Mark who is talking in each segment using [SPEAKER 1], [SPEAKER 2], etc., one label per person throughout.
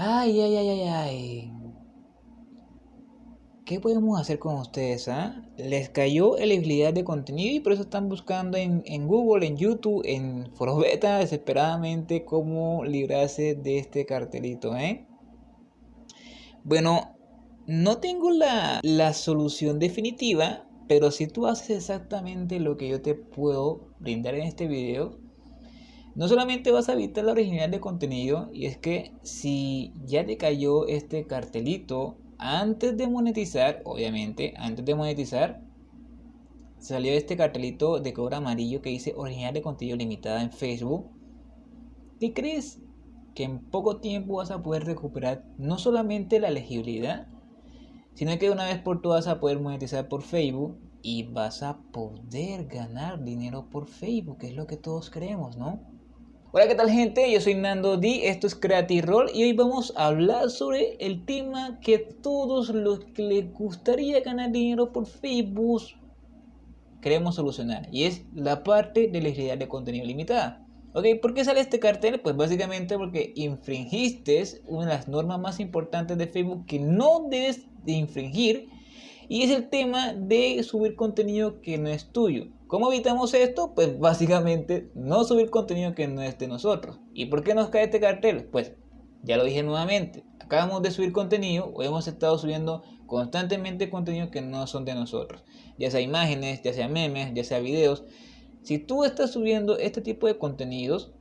[SPEAKER 1] Ay, ay, ay, ay, ay. ¿Qué podemos hacer con ustedes? Ah? Les cayó elegibilidad de contenido y por eso están buscando en, Google, en YouTube, en Forobeta desesperadamente cómo librarse de este cartelito, ¿eh? Bueno, no tengo la, la solución definitiva, pero si tú haces exactamente lo que yo te puedo brindar en este video, no solamente vas a evitar la originalidad de contenido, y es que si ya te cayó este cartelito antes de monetizar, obviamente, antes de monetizar, salió este cartelito de color amarillo que dice original de contenido limitada en Facebook. ¿Qué crees? Que en poco tiempo vas a poder recuperar no solamente la elegibilidad, sino que una vez por todas vas a poder monetizar por Facebook y vas a poder ganar dinero por Facebook, que es lo que todos queremos, ¿no? Hola, ¿qué tal gente? Yo soy Nando D, esto es Creative Roll y hoy vamos a hablar sobre el tema que todos los que les gustaría ganar dinero por Facebook queremos solucionar y es la parte de la legibilidad de contenido limitada. Ok, ¿por qué sale este cartel? Pues básicamente porque infringiste una de las normas más importantes de Facebook que no debes de infringir y es el tema de subir contenido que no es tuyo. ¿Cómo evitamos esto? Pues básicamente no subir contenido que no es de nosotros. ¿Y por qué nos cae este cartel? Pues ya lo dije nuevamente, acabamos de subir contenido o hemos estado subiendo constantemente contenido que no son de nosotros. Ya sea imágenes, ya sea memes, ya sea videos. Si tú estás subiendo este tipo de contenidos,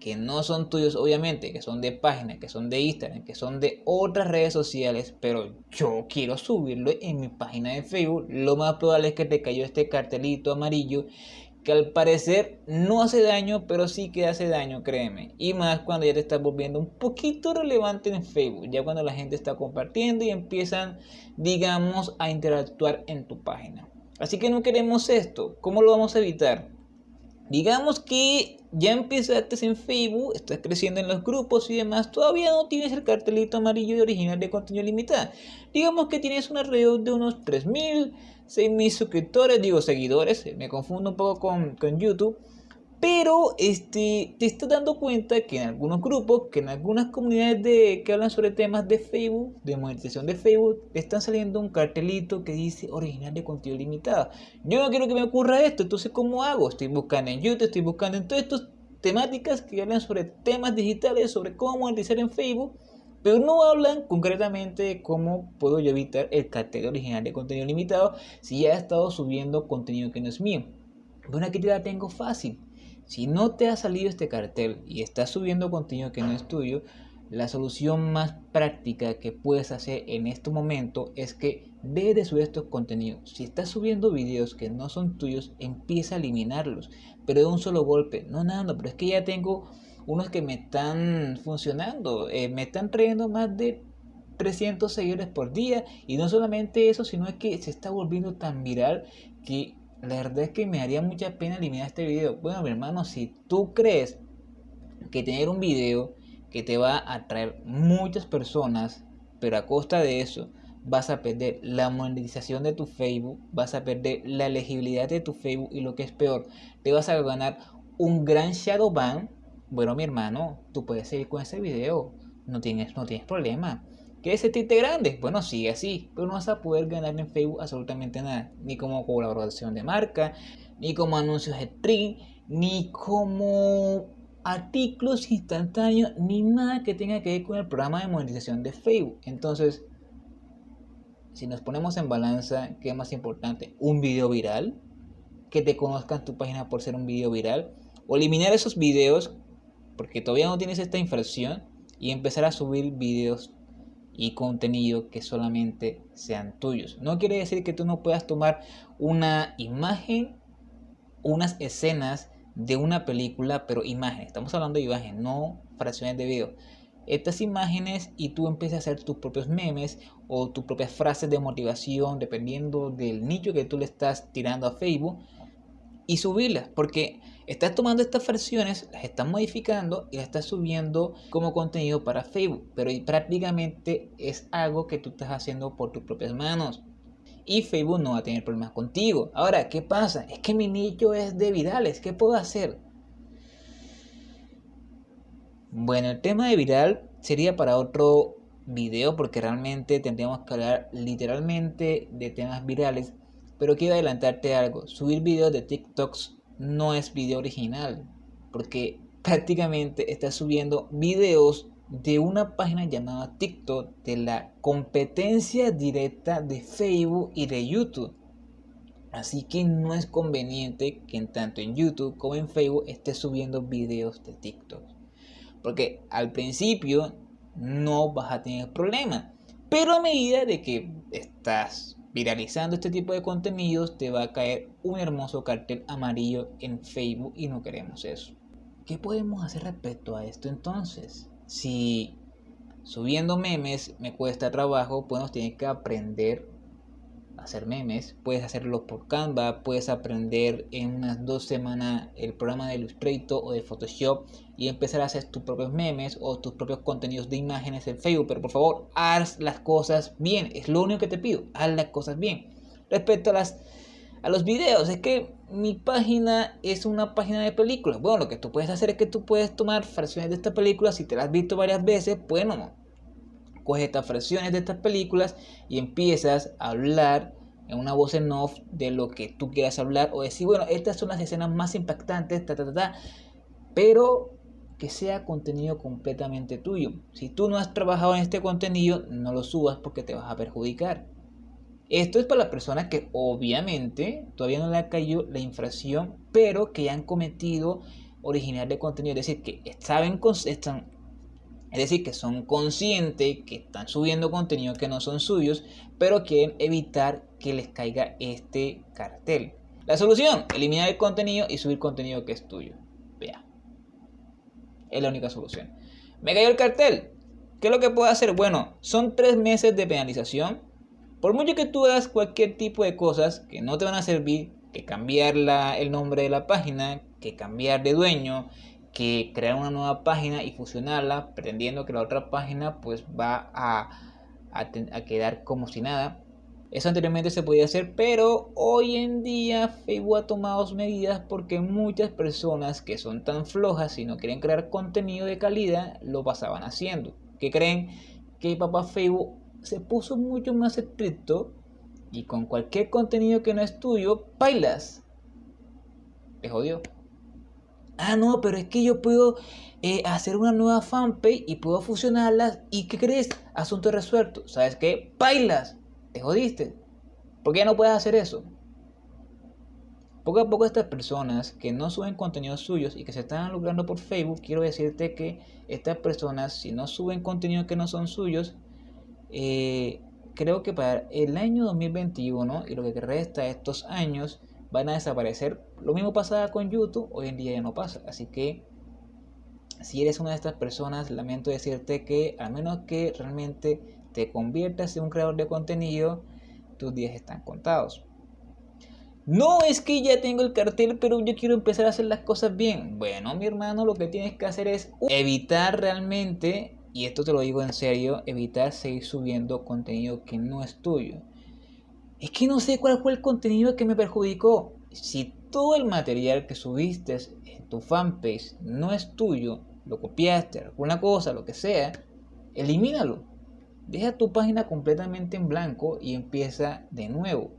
[SPEAKER 1] que no son tuyos obviamente, que son de páginas, que son de Instagram, que son de otras redes sociales, pero yo quiero subirlo en mi página de Facebook, lo más probable es que te cayó este cartelito amarillo que al parecer no hace daño, pero sí que hace daño, créeme. Y más cuando ya te estás volviendo un poquito relevante en Facebook, ya cuando la gente está compartiendo y empiezan, digamos, a interactuar en tu página. Así que no queremos esto. ¿Cómo lo vamos a evitar? Digamos que ya empezaste en Facebook, estás creciendo en los grupos y demás, todavía no tienes el cartelito amarillo de original de contenido limitado. Digamos que tienes una red de unos 3.000, 6.000 suscriptores, digo seguidores, me confundo un poco con, con YouTube. Pero este, te estás dando cuenta que en algunos grupos, que en algunas comunidades de, que hablan sobre temas de Facebook, de monetización de Facebook, están saliendo un cartelito que dice original de contenido limitado. Yo no quiero que me ocurra esto, entonces ¿cómo hago? Estoy buscando en YouTube, estoy buscando en todas estas temáticas que hablan sobre temas digitales, sobre cómo monetizar en Facebook, pero no hablan concretamente de cómo puedo yo evitar el cartel original de contenido limitado si ya he estado subiendo contenido que no es mío. Bueno, aquí te la tengo fácil si no te ha salido este cartel y estás subiendo contenido que no es tuyo, la solución más práctica que puedes hacer en este momento es que ve de subir estos contenidos. Si estás subiendo videos que no son tuyos, empieza a eliminarlos, pero de un solo golpe. No, nada, pero es que ya tengo unos que me están funcionando, eh, me están trayendo más de 300 seguidores por día y no solamente eso, sino es que se está volviendo tan viral que la verdad es que me haría mucha pena eliminar este video. Bueno, mi hermano, si tú crees que tener un video que te va a atraer muchas personas, pero a costa de eso vas a perder la monetización de tu Facebook, vas a perder la elegibilidad de tu Facebook y lo que es peor, te vas a ganar un gran shadow ban. Bueno, mi hermano, tú puedes seguir con ese video, no tienes, no tienes problema. ¿Quieres sentirte grande? Bueno, sigue así, pero no vas a poder ganar en Facebook absolutamente nada, ni como colaboración de marca, ni como anuncios de stream, ni como artículos instantáneos, ni nada que tenga que ver con el programa de monetización de Facebook. Entonces, si nos ponemos en balanza, ¿qué es más importante? ¿Un video viral? ¿Que te conozcan tu página por ser un video viral? ¿O eliminar esos videos porque todavía no tienes esta infracción y empezar a subir videos y contenido que solamente sean tuyos. No quiere decir que tú no puedas tomar una imagen, unas escenas de una película, pero imagen. Estamos hablando de imagen, no fracciones de video. Estas imágenes y tú empiezas a hacer tus propios memes o tus propias frases de motivación dependiendo del nicho que tú le estás tirando a Facebook y subirlas porque estás tomando estas versiones, las estás modificando y las estás subiendo como contenido para Facebook, pero prácticamente es algo que tú estás haciendo por tus propias manos. Y Facebook no va a tener problemas contigo. Ahora, ¿qué pasa? Es que mi nicho es de virales. ¿Qué puedo hacer? Bueno, el tema de viral sería para otro video porque realmente tendríamos que hablar literalmente de temas virales. Pero quiero adelantarte algo, subir videos de TikToks no es video original, porque prácticamente estás subiendo videos de una página llamada TikTok de la competencia directa de Facebook y de YouTube. Así que no es conveniente que tanto en YouTube como en Facebook estés subiendo videos de TikTok. Porque al principio no vas a tener problema. Pero a medida de que estás viralizando este tipo de contenidos, te va a caer un hermoso cartel amarillo en Facebook y no queremos eso. ¿Qué podemos hacer respecto a esto entonces? Si subiendo memes me cuesta trabajo, pues tienes que aprender hacer memes, puedes hacerlo por Canva, puedes aprender en unas dos semanas el programa de Illustrator o de Photoshop y empezar a hacer tus propios memes o tus propios contenidos de imágenes en Facebook. Pero por favor, haz las cosas bien, es lo único que te pido, haz las cosas bien. Respecto a las a los videos, es que mi página es una página de películas. Bueno, lo que tú puedes hacer es que tú puedes tomar fracciones de esta película, si te las has visto varias veces, bueno, coges estas fracciones de estas películas y empiezas a hablar en una voz en off de lo que tú quieras hablar o decir, bueno, estas son las escenas más impactantes, ta, ta, ta, ta, pero que sea contenido completamente tuyo. Si tú no has trabajado en este contenido, no lo subas porque te vas a perjudicar. Esto es para las personas que obviamente todavía no le ha caído la infracción, pero que ya han cometido original de contenido, es decir, que saben, están es decir, que son conscientes que están subiendo contenido que no son suyos, pero quieren evitar que les caiga este cartel. La solución, eliminar el contenido y subir contenido que es tuyo. Vea. Es la única solución. Me cayó el cartel. ¿Qué es lo que puedo hacer? Bueno, son tres meses de penalización. Por mucho que tú hagas cualquier tipo de cosas que no te van a servir, que cambiar el nombre de la página, que cambiar de dueño, que crear una nueva página y fusionarla pretendiendo que la otra página pues va a, a, quedar como si nada. Eso anteriormente se podía hacer, pero hoy en día Facebook ha tomado medidas porque muchas personas que son tan flojas y no quieren crear contenido de calidad lo pasaban haciendo. Que creen que papá Facebook se puso mucho más estricto y con cualquier contenido que no es tuyo, bailas. Te jodió. Ah, no, pero es que yo puedo eh, hacer una nueva fanpage y puedo fusionarlas. ¿Y qué crees? Asunto resuelto. ¿Sabes qué? Bailas. Te jodiste. ¿Por qué no puedes hacer eso? Poco a poco estas personas que no suben contenidos suyos y que se están logrando por Facebook, quiero decirte que estas personas, si no suben contenido que no son suyos, eh, creo que para el año 2021 y lo que resta de estos años, van a desaparecer. Lo mismo pasaba con YouTube, hoy en día ya no pasa. Así que si eres una de estas personas, lamento decirte que al menos que realmente te conviertas en un creador de contenido, tus días están contados. No es que ya tengo el cartel, pero yo quiero empezar a hacer las cosas bien. Bueno, mi hermano, lo que tienes que hacer es evitar realmente, y esto te lo digo en serio, evitar seguir subiendo contenido que no es tuyo es que no sé cuál fue el contenido que me perjudicó. Si todo el material que subiste en tu fanpage no es tuyo, lo copiaste, alguna cosa, lo que sea, elimínalo. Deja tu página completamente en blanco y empieza de nuevo.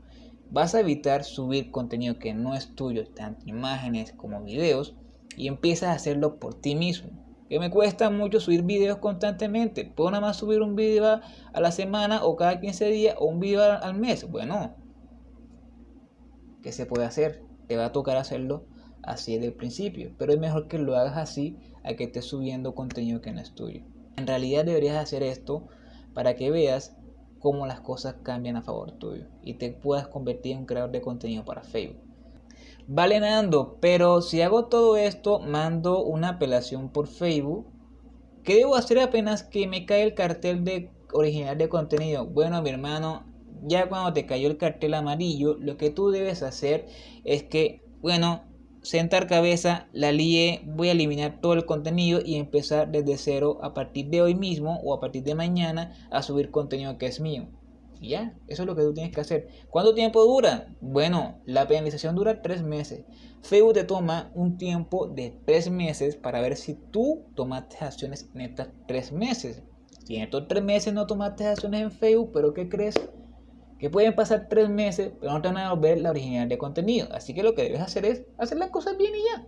[SPEAKER 1] Vas a evitar subir contenido que no es tuyo, tanto imágenes como videos, y empiezas a hacerlo por ti mismo que me cuesta mucho subir videos constantemente. Puedo nada más subir un video a la semana o cada 15 días o un video al mes. Bueno, ¿qué se puede hacer? Te va a tocar hacerlo así desde el principio. Pero es mejor que lo hagas así a que estés subiendo contenido que no es tuyo. En realidad deberías hacer esto para que veas cómo las cosas cambian a favor tuyo y te puedas convertir en un creador de contenido para Facebook. Vale Nando, pero si hago todo esto, mando una apelación por Facebook. ¿Qué debo hacer apenas que me cae el cartel de original de contenido? Bueno, mi hermano, ya cuando te cayó el cartel amarillo, lo que tú debes hacer es que, bueno, sentar cabeza, la lié, voy a eliminar todo el contenido y empezar desde cero a partir de hoy mismo o a partir de mañana a subir contenido que es mío. Ya, eso es lo que tú tienes que hacer. ¿Cuánto tiempo dura? Bueno, la penalización dura tres meses. Facebook te toma un tiempo de tres meses para ver si tú tomaste acciones en estos tres meses. Si en estos tres meses no tomaste acciones en Facebook, pero ¿qué crees? Que pueden pasar tres meses, pero no te van a ver la originalidad de contenido. Así que lo que debes hacer es hacer las cosas bien y ya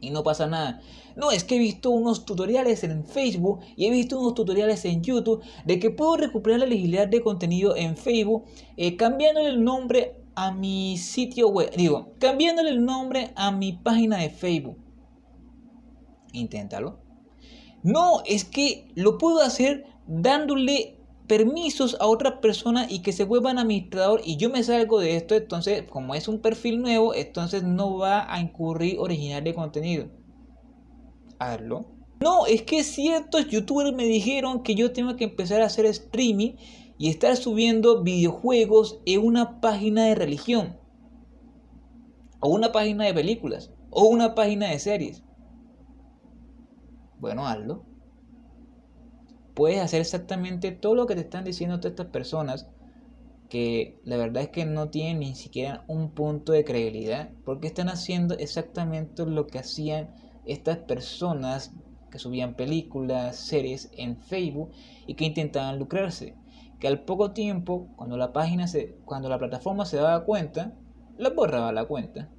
[SPEAKER 1] y no pasa nada. No, es que he visto unos tutoriales en Facebook y he visto unos tutoriales en YouTube de que puedo recuperar la legibilidad de contenido en Facebook eh, cambiándole el nombre a mi sitio web. Digo, cambiándole el nombre a mi página de Facebook. Inténtalo. No, es que lo puedo hacer dándole permisos a otra persona y que se vuelvan administrador y yo me salgo de esto, entonces como es un perfil nuevo, entonces no va a incurrir original de contenido. Hazlo. No, es que ciertos youtubers me dijeron que yo tengo que empezar a hacer streaming y estar subiendo videojuegos en una página de religión. O una página de películas. O una página de series. Bueno, hazlo puedes hacer exactamente todo lo que te están diciendo todas estas personas que la verdad es que no tienen ni siquiera un punto de credibilidad porque están haciendo exactamente lo que hacían estas personas que subían películas, series en Facebook y que intentaban lucrarse. Que al poco tiempo, cuando la página se, cuando la plataforma se daba cuenta, la borraba la cuenta.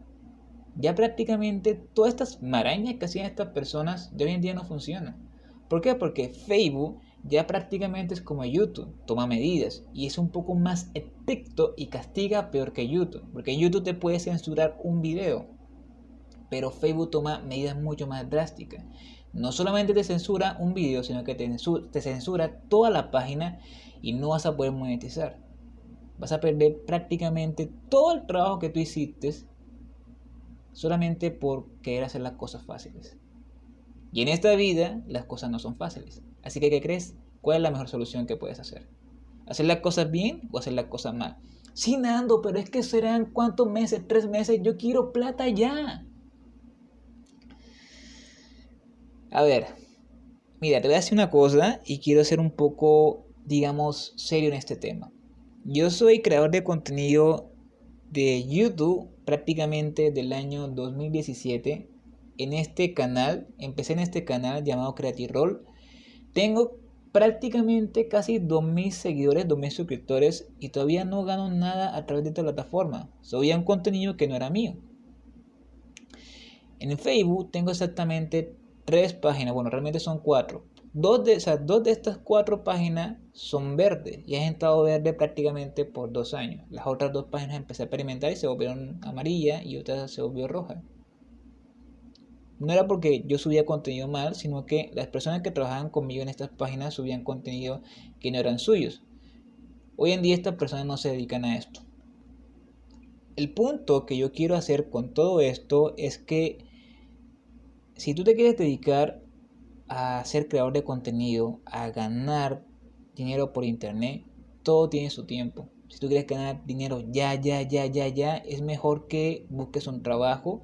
[SPEAKER 1] Ya prácticamente todas estas marañas que hacían estas personas de hoy en día no funcionan. ¿Por qué? Porque Facebook ya prácticamente es como YouTube, toma medidas y es un poco más estricto y castiga peor que YouTube, porque YouTube te puede censurar un video, pero Facebook toma medidas mucho más drásticas. No solamente te censura un video, sino que te censura, toda la página y no vas a poder monetizar. Vas a perder prácticamente todo el trabajo que tú hiciste solamente por querer hacer las cosas fáciles. Y en esta vida las cosas no son fáciles. Así que, ¿qué crees? ¿Cuál es la mejor solución que puedes hacer? ¿Hacer las cosas bien o hacer las cosas mal? Sí, Nando, pero es que serán cuántos meses, tres meses, yo quiero plata ya. A ver, mira, te voy a decir una cosa y quiero ser un poco, digamos, serio en este tema. Yo soy creador de contenido de YouTube prácticamente del año 2017 en este canal, empecé en este canal llamado Creative Roll. Tengo prácticamente casi 2.000 seguidores, 2.000 suscriptores y todavía no gano nada a través de esta plataforma. Subía un contenido que no era mío. En Facebook tengo exactamente tres páginas, bueno, realmente son cuatro. Dos de, esas, dos de estas cuatro páginas son verdes y han estado verde prácticamente por dos años. Las otras dos páginas empecé a experimentar y se volvieron amarillas y otras se volvió roja no era porque yo subía contenido mal, sino que las personas que trabajaban conmigo en estas páginas subían contenido que no eran suyos. Hoy en día estas personas no se dedican a esto. El punto que yo quiero hacer con todo esto es que si tú te quieres dedicar a ser creador de contenido, a ganar dinero por internet, todo tiene su tiempo. Si tú quieres ganar dinero ya, ya, ya, ya, ya, es mejor que busques un trabajo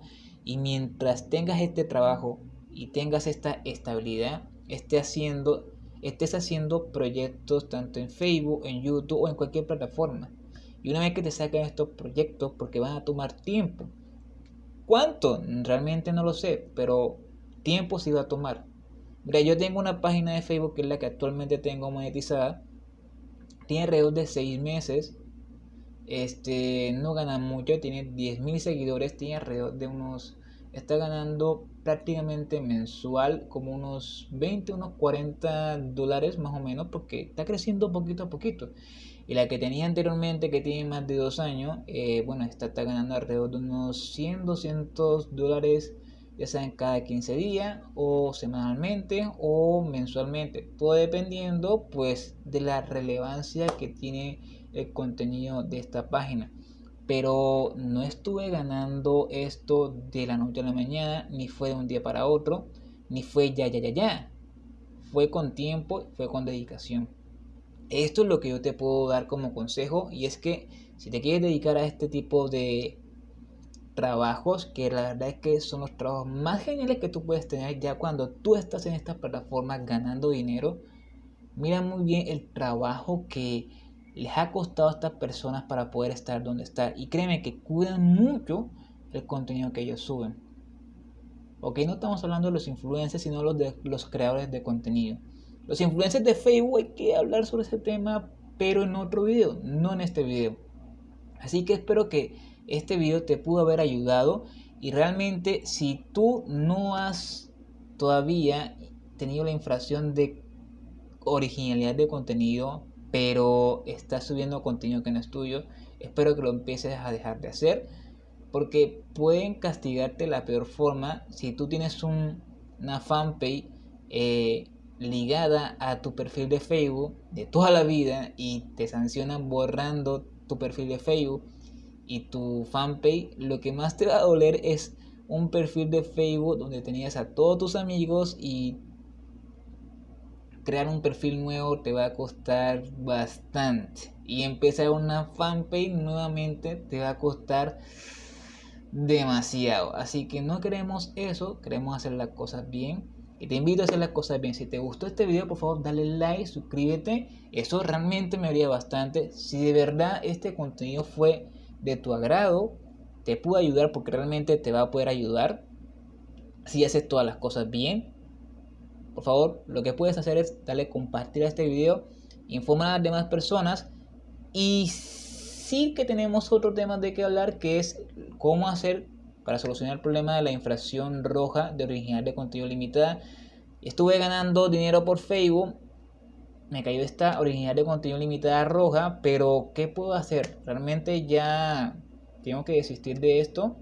[SPEAKER 1] y mientras tengas este trabajo y tengas esta estabilidad, estés haciendo, estés haciendo proyectos tanto en Facebook, en YouTube o en cualquier plataforma. Y una vez que te saquen estos proyectos, porque van a tomar tiempo. ¿Cuánto? Realmente no lo sé, pero tiempo sí va a tomar. Mira, yo tengo una página de Facebook que es la que actualmente tengo monetizada. Tiene alrededor de 6 meses este, no gana mucho, tiene 10.000 seguidores, tiene alrededor de unos, está ganando prácticamente mensual como unos 20, unos 40 dólares más o menos, porque está creciendo poquito a poquito. Y la que tenía anteriormente, que tiene más de dos años, eh, bueno, está, ganando alrededor de unos 100, 200 dólares, ya sea en cada 15 días, o semanalmente, o mensualmente. Todo dependiendo, pues, de la relevancia que tiene el contenido de esta página. Pero no estuve ganando esto de la noche a la mañana, ni fue de un día para otro, ni fue ya, ya, ya, ya. Fue con tiempo, fue con dedicación. Esto es lo que yo te puedo dar como consejo y es que si te quieres dedicar a este tipo de trabajos, que la verdad es que son los trabajos más geniales que tú puedes tener ya cuando tú estás en estas plataformas ganando dinero, mira muy bien el trabajo que les ha costado a estas personas para poder estar donde están. Y créeme que cuidan mucho el contenido que ellos suben. Ok, no estamos hablando de los influencers, sino de los creadores de contenido. Los influencers de Facebook hay que hablar sobre ese tema, pero en otro video, no en este video. Así que espero que este video te pudo haber ayudado y realmente si tú no has todavía tenido la infracción de originalidad de contenido, pero estás subiendo contenido que no es tuyo, espero que lo empieces a dejar de hacer porque pueden castigarte de la peor forma si tú tienes una fanpage eh, ligada a tu perfil de Facebook de toda la vida y te sancionan borrando tu perfil de Facebook y tu fanpage, lo que más te va a doler es un perfil de Facebook donde tenías a todos tus amigos y crear un perfil nuevo te va a costar bastante. Y empezar una fanpage nuevamente te va a costar demasiado. Así que no queremos eso, queremos hacer las cosas bien. Y te invito a hacer las cosas bien. Si te gustó este video, por favor, dale like, suscríbete. Eso realmente me haría bastante. Si de verdad este contenido fue de tu agrado, te puedo ayudar porque realmente te va a poder ayudar. Si haces todas las cosas bien, por favor, lo que puedes hacer es darle compartir a este video, informar a las demás personas y sí que tenemos otro tema de que hablar que es cómo hacer para solucionar el problema de la infracción roja de original de contenido limitada. Estuve ganando dinero por Facebook, me cayó esta original de contenido limitada roja, pero ¿qué puedo hacer? Realmente ya tengo que desistir de esto.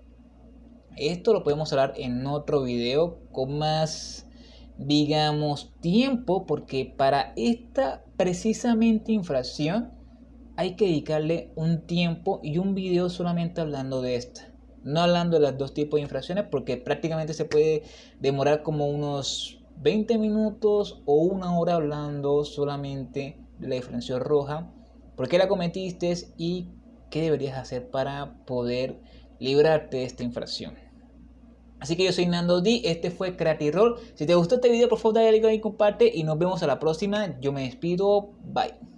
[SPEAKER 1] Esto lo podemos hablar en otro video con más digamos, tiempo, porque para esta precisamente infracción hay que dedicarle un tiempo y un video solamente hablando de esta. No hablando de los dos tipos de infracciones, porque prácticamente se puede demorar como unos 20 minutos o una hora hablando solamente de la infracción roja, por qué la cometiste y qué deberías hacer para poder librarte de esta infracción. Así que yo soy Nando D, este fue Creative Roll. Si te gustó este video, por favor dale like y comparte y nos vemos a la próxima. Yo me despido, bye.